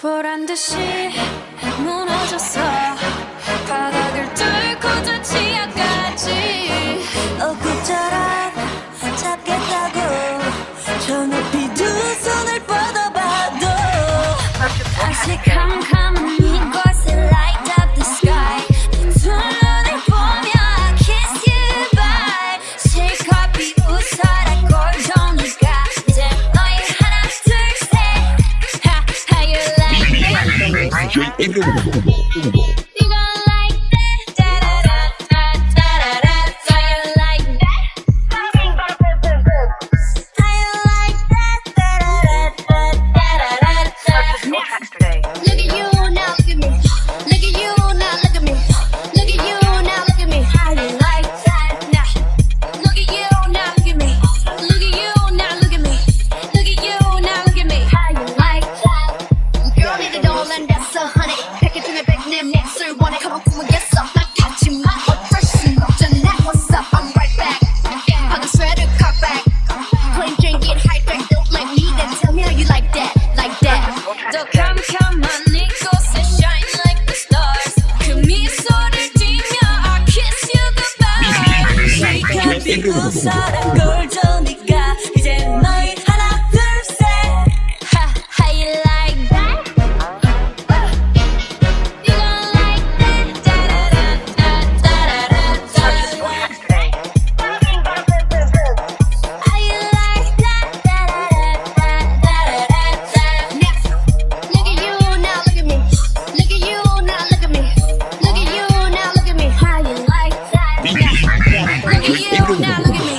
보란 듯이 무너졌어. 바닥을 뚫고 저 지하까지. 엊그처럼 잡겠다고 저 높이 두 손을 뻗어봐도 아직한 诶不不不不不不不不 Girl, the me